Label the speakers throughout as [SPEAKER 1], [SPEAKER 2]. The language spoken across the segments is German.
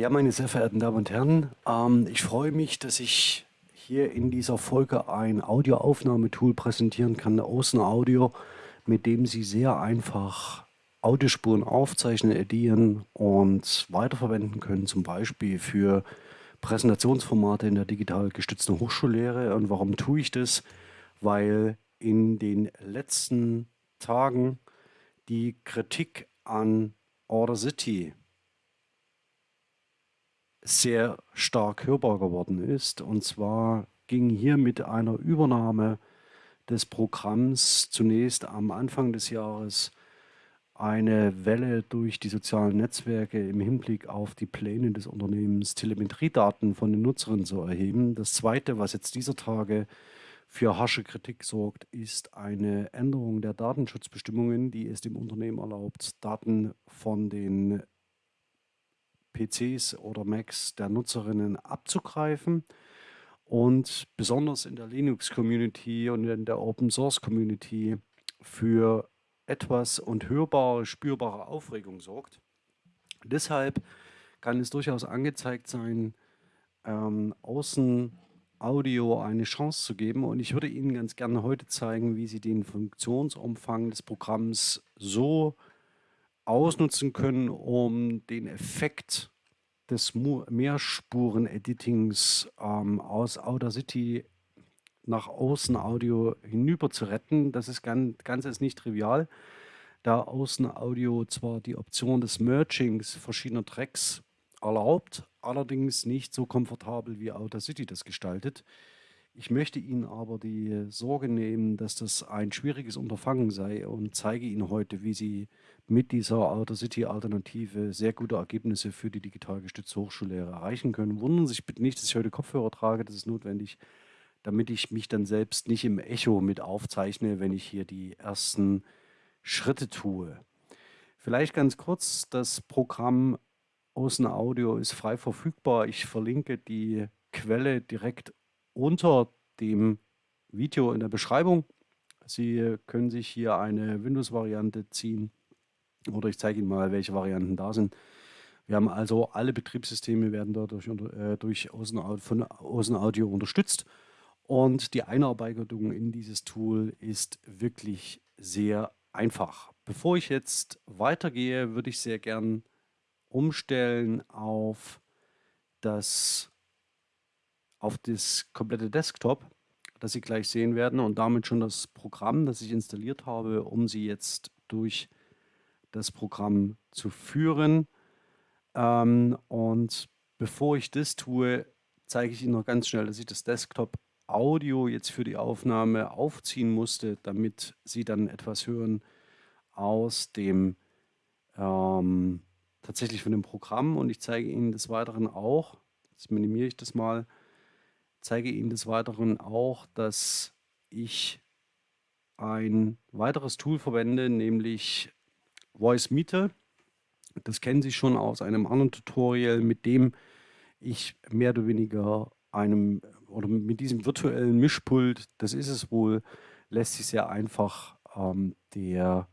[SPEAKER 1] Ja, meine sehr verehrten Damen und Herren, ähm, ich freue mich, dass ich hier in dieser Folge ein Audioaufnahmetool präsentieren kann, Außen Audio, mit dem Sie sehr einfach Audiospuren aufzeichnen, edieren und weiterverwenden können, zum Beispiel für Präsentationsformate in der digital gestützten Hochschullehre. Und warum tue ich das? Weil in den letzten Tagen die Kritik an Order City sehr stark hörbar geworden ist. Und zwar ging hier mit einer Übernahme des Programms zunächst am Anfang des Jahres eine Welle durch die sozialen Netzwerke im Hinblick auf die Pläne des Unternehmens, Telemetriedaten von den Nutzerinnen zu erheben. Das Zweite, was jetzt dieser Tage für harsche Kritik sorgt, ist eine Änderung der Datenschutzbestimmungen, die es dem Unternehmen erlaubt, Daten von den PCs oder Macs der Nutzerinnen abzugreifen. Und besonders in der Linux-Community und in der Open-Source-Community für etwas und hörbare, spürbare Aufregung sorgt. Deshalb kann es durchaus angezeigt sein, ähm, außen Audio eine Chance zu geben. Und ich würde Ihnen ganz gerne heute zeigen, wie Sie den Funktionsumfang des Programms so ausnutzen können, um den Effekt des Mehrspuren-Editings ähm, aus Audacity nach außen Audio hinüber zu retten. Das ist ganz, ganz ist nicht trivial, da Außen Audio zwar die Option des Mergings verschiedener Tracks erlaubt, allerdings nicht so komfortabel wie Audacity das gestaltet. Ich möchte Ihnen aber die Sorge nehmen, dass das ein schwieriges Unterfangen sei und zeige Ihnen heute, wie Sie mit dieser Audacity-Alternative sehr gute Ergebnisse für die digital gestützte Hochschullehre erreichen können. Wundern Sie sich bitte nicht, dass ich heute Kopfhörer trage, das ist notwendig, damit ich mich dann selbst nicht im Echo mit aufzeichne, wenn ich hier die ersten Schritte tue. Vielleicht ganz kurz, das Programm Außen Audio ist frei verfügbar. Ich verlinke die Quelle direkt unter dem Video in der Beschreibung. Sie können sich hier eine Windows-Variante ziehen oder ich zeige Ihnen mal, welche Varianten da sind. Wir haben also alle Betriebssysteme werden dadurch äh, durch Außen, von Außen Audio unterstützt und die Einarbeitung in dieses Tool ist wirklich sehr einfach. Bevor ich jetzt weitergehe, würde ich sehr gern umstellen auf das auf das komplette Desktop, das Sie gleich sehen werden und damit schon das Programm, das ich installiert habe, um Sie jetzt durch das Programm zu führen. Ähm, und bevor ich das tue, zeige ich Ihnen noch ganz schnell, dass ich das Desktop Audio jetzt für die Aufnahme aufziehen musste, damit Sie dann etwas hören aus dem ähm, tatsächlich von dem Programm und ich zeige Ihnen des Weiteren auch, jetzt minimiere ich das mal, zeige Ihnen des Weiteren auch, dass ich ein weiteres Tool verwende, nämlich Voice Meter. Das kennen Sie schon aus einem anderen Tutorial, mit dem ich mehr oder weniger einem oder mit diesem virtuellen Mischpult, das ist es wohl, lässt sich sehr einfach ähm, der,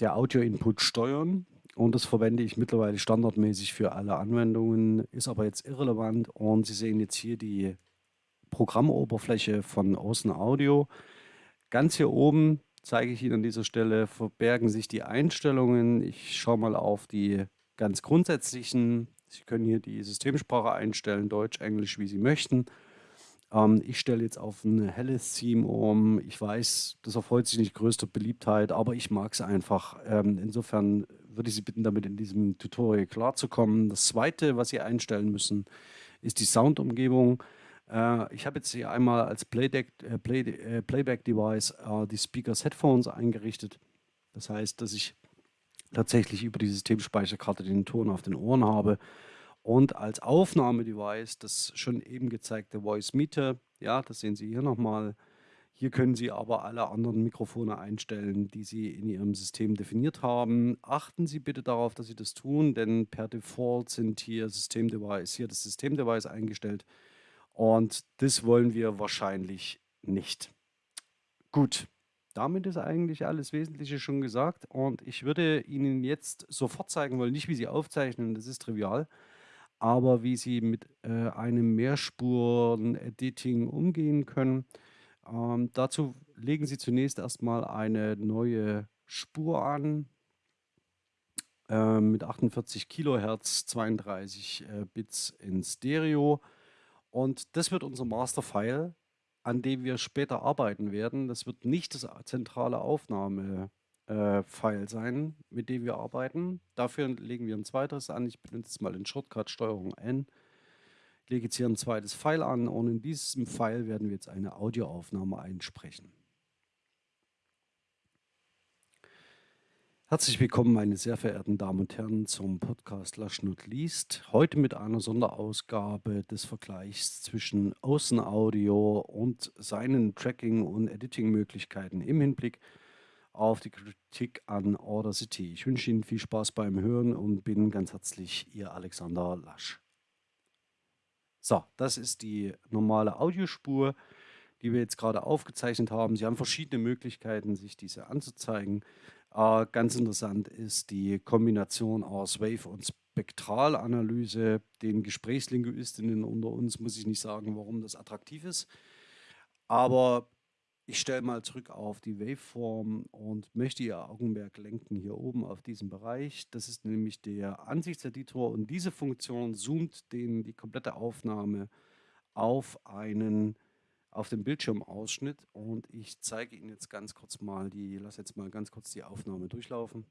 [SPEAKER 1] der Audio-Input steuern. Und das verwende ich mittlerweile standardmäßig für alle Anwendungen, ist aber jetzt irrelevant. Und Sie sehen jetzt hier die Programmoberfläche von Außen Audio. Ganz hier oben zeige ich Ihnen an dieser Stelle, verbergen sich die Einstellungen. Ich schaue mal auf die ganz grundsätzlichen. Sie können hier die Systemsprache einstellen, Deutsch, Englisch, wie Sie möchten. Ähm, ich stelle jetzt auf ein helles Theme um. Ich weiß, das erfreut sich nicht größter Beliebtheit, aber ich mag es einfach. Ähm, insofern würde ich Sie bitten, damit in diesem Tutorial klarzukommen. Das zweite, was Sie einstellen müssen, ist die Soundumgebung. Äh, ich habe jetzt hier einmal als Playback, äh, Play, äh, Playback-Device äh, die Speakers Headphones eingerichtet. Das heißt, dass ich tatsächlich über die Systemspeicherkarte den Ton auf den Ohren habe. Und als Aufnahmedevice das schon eben gezeigte Voice Meter, ja, das sehen Sie hier nochmal, hier können Sie aber alle anderen Mikrofone einstellen, die Sie in Ihrem System definiert haben. Achten Sie bitte darauf, dass Sie das tun, denn per Default sind hier Systemdevice, hier das Systemdevice eingestellt und das wollen wir wahrscheinlich nicht. Gut, damit ist eigentlich alles Wesentliche schon gesagt und ich würde Ihnen jetzt sofort zeigen wollen, nicht wie Sie aufzeichnen, das ist trivial, aber wie Sie mit äh, einem Mehrspuren-Editing umgehen können. Ähm, dazu legen Sie zunächst erstmal eine neue Spur an äh, mit 48 Kilohertz, 32 äh, Bits in Stereo und das wird unser Masterfile an dem wir später arbeiten werden. Das wird nicht das zentrale Aufnahmefile äh, sein, mit dem wir arbeiten. Dafür legen wir ein zweites an. Ich benutze jetzt mal den Shortcut Steuerung N. Ich lege jetzt hier ein zweites File an und in diesem File werden wir jetzt eine Audioaufnahme einsprechen. Herzlich willkommen, meine sehr verehrten Damen und Herren, zum Podcast Lasch Not Least. Heute mit einer Sonderausgabe des Vergleichs zwischen Außenaudio und seinen Tracking- und Editing-Möglichkeiten im Hinblick auf die Kritik an Order City. Ich wünsche Ihnen viel Spaß beim Hören und bin ganz herzlich Ihr Alexander Lasch. So, das ist die normale Audiospur, die wir jetzt gerade aufgezeichnet haben. Sie haben verschiedene Möglichkeiten, sich diese anzuzeigen. Äh, ganz interessant ist die Kombination aus Wave- und Spektralanalyse. Den Gesprächslinguistinnen unter uns muss ich nicht sagen, warum das attraktiv ist. Aber ich stelle mal zurück auf die Waveform und möchte Ihr Augenmerk lenken hier oben auf diesen Bereich. Das ist nämlich der Ansichtseditor und diese Funktion zoomt den, die komplette Aufnahme auf einen auf dem Bildschirmausschnitt und ich zeige Ihnen jetzt ganz kurz mal die, lasse jetzt mal ganz kurz die Aufnahme durchlaufen.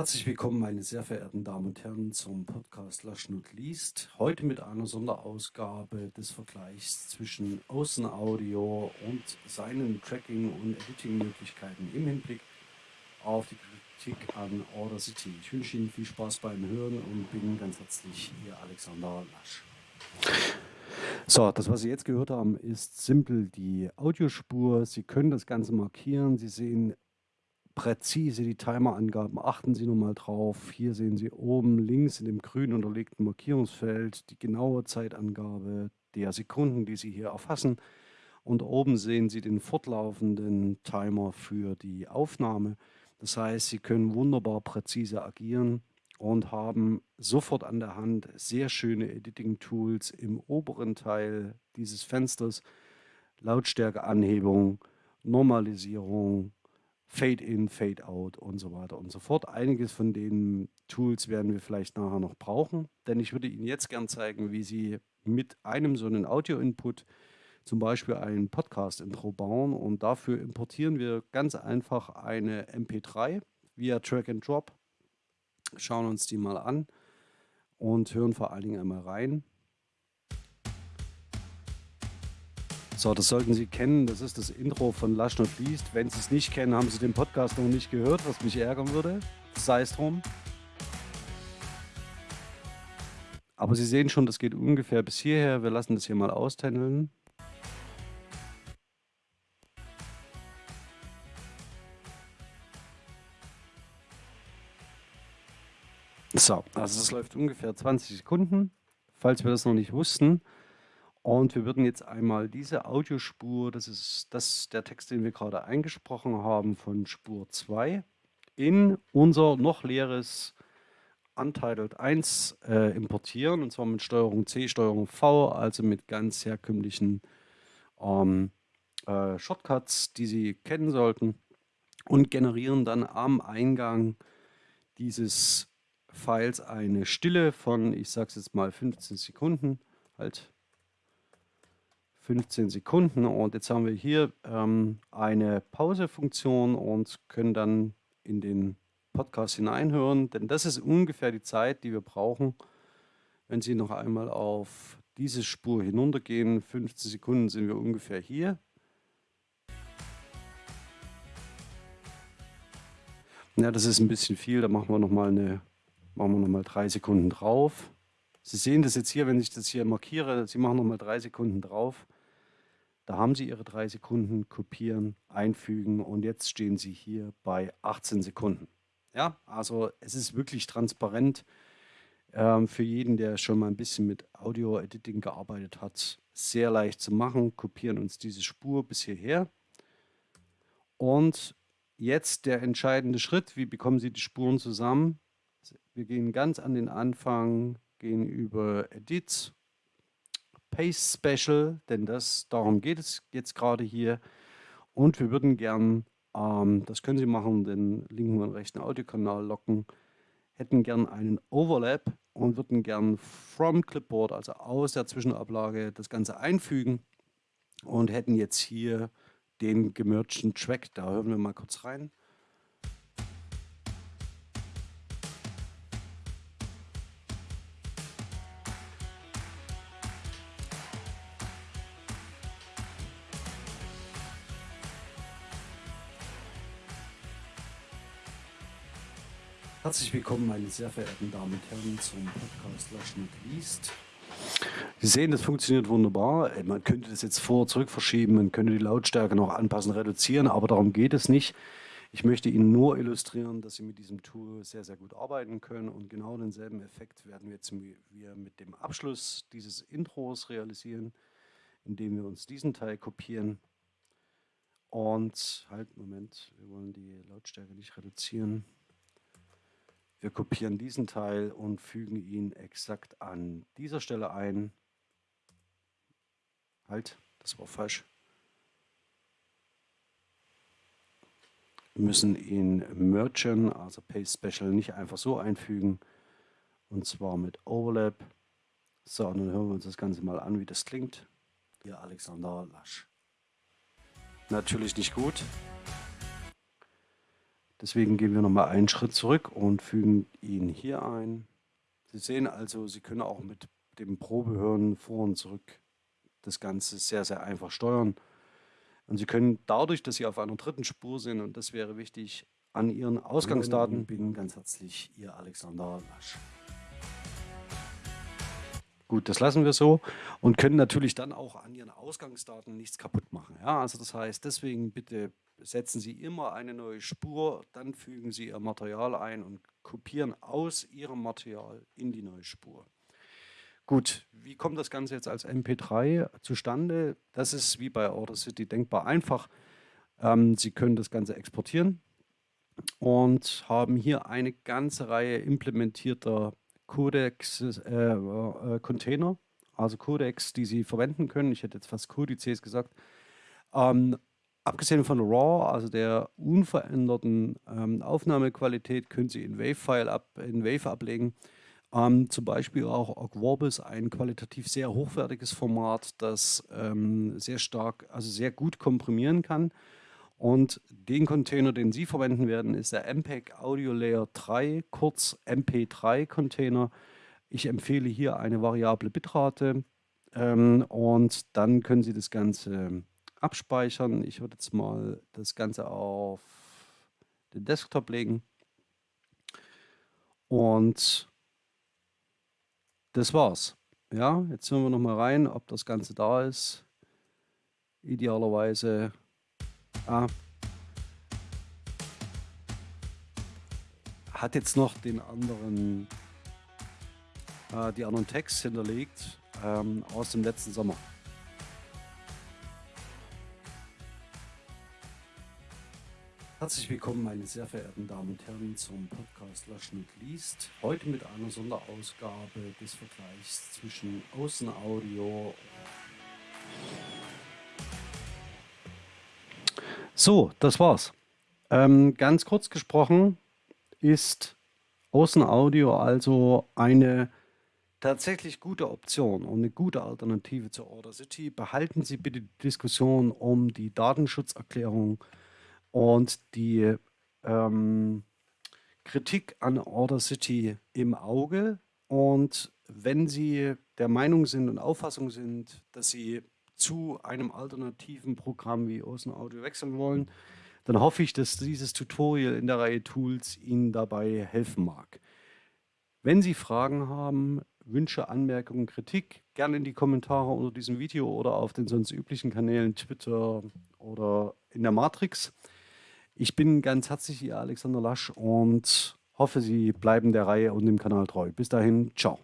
[SPEAKER 1] Herzlich willkommen, meine sehr verehrten Damen und Herren, zum Podcast Laschnut liest. Heute mit einer Sonderausgabe des Vergleichs zwischen Außenaudio und seinen Tracking- und Editing-Möglichkeiten im Hinblick auf die Kritik an Order City. Ich wünsche Ihnen viel Spaß beim Hören und bin ganz herzlich Ihr Alexander Lasch. So, das, was Sie jetzt gehört haben, ist simpel die Audiospur. Sie können das Ganze markieren. Sie sehen präzise die Timerangaben. Achten Sie nochmal drauf. Hier sehen Sie oben links in dem grün unterlegten Markierungsfeld die genaue Zeitangabe der Sekunden, die Sie hier erfassen. Und oben sehen Sie den fortlaufenden Timer für die Aufnahme. Das heißt, Sie können wunderbar präzise agieren und haben sofort an der Hand sehr schöne Editing-Tools im oberen Teil dieses Fensters. Lautstärkeanhebung, Normalisierung, Fade-in, Fade-out und so weiter und so fort. Einiges von den Tools werden wir vielleicht nachher noch brauchen, denn ich würde Ihnen jetzt gern zeigen, wie Sie mit einem so einen Audio-Input zum Beispiel ein Podcast-Intro bauen und dafür importieren wir ganz einfach eine MP3 via Track and Drop schauen uns die mal an und hören vor allen Dingen einmal rein. So, das sollten Sie kennen. Das ist das Intro von Lush Not Least. Wenn Sie es nicht kennen, haben Sie den Podcast noch nicht gehört, was mich ärgern würde. Sei es drum. Aber Sie sehen schon, das geht ungefähr bis hierher. Wir lassen das hier mal auständeln. So, also es läuft ungefähr 20 Sekunden, falls wir das noch nicht wussten. Und wir würden jetzt einmal diese Audiospur, das ist das, der Text, den wir gerade eingesprochen haben, von Spur 2, in unser noch leeres Untitled 1 äh, importieren, und zwar mit Steuerung C, Steuerung V, also mit ganz herkömmlichen ähm, äh, Shortcuts, die Sie kennen sollten, und generieren dann am Eingang dieses Files eine Stille von, ich sage es jetzt mal 15 Sekunden, halt 15 Sekunden und jetzt haben wir hier ähm, eine Pause-Funktion und können dann in den Podcast hineinhören, denn das ist ungefähr die Zeit, die wir brauchen, wenn Sie noch einmal auf diese Spur hinuntergehen, 15 Sekunden sind wir ungefähr hier. Ja, das ist ein bisschen viel, da machen wir nochmal eine Machen wir nochmal drei Sekunden drauf. Sie sehen das jetzt hier, wenn ich das hier markiere, Sie machen nochmal drei Sekunden drauf. Da haben Sie Ihre drei Sekunden, kopieren, einfügen und jetzt stehen Sie hier bei 18 Sekunden. Ja, also es ist wirklich transparent ähm, für jeden, der schon mal ein bisschen mit Audio-Editing gearbeitet hat. Sehr leicht zu machen, kopieren uns diese Spur bis hierher und jetzt der entscheidende Schritt. Wie bekommen Sie die Spuren zusammen? Wir gehen ganz an den Anfang, gehen über Edit, Paste Special, denn das, darum geht es jetzt gerade hier. Und wir würden gern, ähm, das können Sie machen, den linken und rechten Audiokanal locken, hätten gern einen Overlap und würden gern from Clipboard, also aus der Zwischenablage, das Ganze einfügen und hätten jetzt hier den gemergten Track. Da hören wir mal kurz rein. Herzlich willkommen, meine sehr verehrten Damen und Herren, zum Podcast Laschen und Liest. Sie sehen, das funktioniert wunderbar. Man könnte das jetzt vor- und zurück verschieben, man könnte die Lautstärke noch anpassen, reduzieren, aber darum geht es nicht. Ich möchte Ihnen nur illustrieren, dass Sie mit diesem Tool sehr, sehr gut arbeiten können und genau denselben Effekt werden wir jetzt wir mit dem Abschluss dieses Intros realisieren, indem wir uns diesen Teil kopieren und halt, Moment, wir wollen die Lautstärke nicht reduzieren. Wir kopieren diesen Teil und fügen ihn exakt an dieser Stelle ein. Halt, das war falsch. Wir müssen ihn mergen, also Paste Special, nicht einfach so einfügen. Und zwar mit Overlap. So, und dann hören wir uns das Ganze mal an, wie das klingt. Hier Alexander Lasch. Natürlich nicht gut. Deswegen gehen wir nochmal einen Schritt zurück und fügen ihn hier ein. Sie sehen also, Sie können auch mit dem Probehören vor und zurück das Ganze sehr, sehr einfach steuern. Und Sie können dadurch, dass Sie auf einer dritten Spur sind, und das wäre wichtig, an Ihren Ausgangsdaten bin ganz herzlich Ihr Alexander Lasch. Gut, das lassen wir so und können natürlich dann auch an Ihren Ausgangsdaten nichts kaputt machen. Ja, also das heißt, deswegen bitte setzen Sie immer eine neue Spur, dann fügen Sie Ihr Material ein und kopieren aus Ihrem Material in die neue Spur. Gut, wie kommt das Ganze jetzt als MP3 zustande? Das ist wie bei Audacity denkbar einfach. Ähm, Sie können das Ganze exportieren und haben hier eine ganze Reihe implementierter Codex-Container, äh, äh, also Codex, die Sie verwenden können. Ich hätte jetzt fast Codices gesagt. Ähm, abgesehen von RAW, also der unveränderten ähm, Aufnahmequalität, können Sie in Wave-File ab, in Wave ablegen. Ähm, zum Beispiel auch Ogvorbis, ein qualitativ sehr hochwertiges Format, das ähm, sehr stark, also sehr gut komprimieren kann. Und den Container, den Sie verwenden werden, ist der MPEG Audio Layer 3, kurz MP3 Container. Ich empfehle hier eine variable Bitrate ähm, und dann können Sie das Ganze abspeichern. Ich würde jetzt mal das Ganze auf den Desktop legen. Und das war's. Ja, jetzt hören wir noch mal rein, ob das Ganze da ist. Idealerweise Ah. Hat jetzt noch den anderen, äh, die anderen Text hinterlegt ähm, aus dem letzten Sommer. Herzlich willkommen, meine sehr verehrten Damen und Herren, zum Podcast Löschen und Liest. Heute mit einer Sonderausgabe des Vergleichs zwischen Außenaudio So, das war's. Ähm, ganz kurz gesprochen ist Außenaudio also eine tatsächlich gute Option und eine gute Alternative zur Order City. Behalten Sie bitte die Diskussion um die Datenschutzerklärung und die ähm, Kritik an Order City im Auge. Und wenn Sie der Meinung sind und Auffassung sind, dass Sie zu einem alternativen Programm wie Ocean Audio wechseln wollen, dann hoffe ich, dass dieses Tutorial in der Reihe Tools Ihnen dabei helfen mag. Wenn Sie Fragen haben, Wünsche, Anmerkungen, Kritik, gerne in die Kommentare unter diesem Video oder auf den sonst üblichen Kanälen Twitter oder in der Matrix. Ich bin ganz herzlich Ihr Alexander Lasch und hoffe, Sie bleiben der Reihe und dem Kanal treu. Bis dahin, ciao.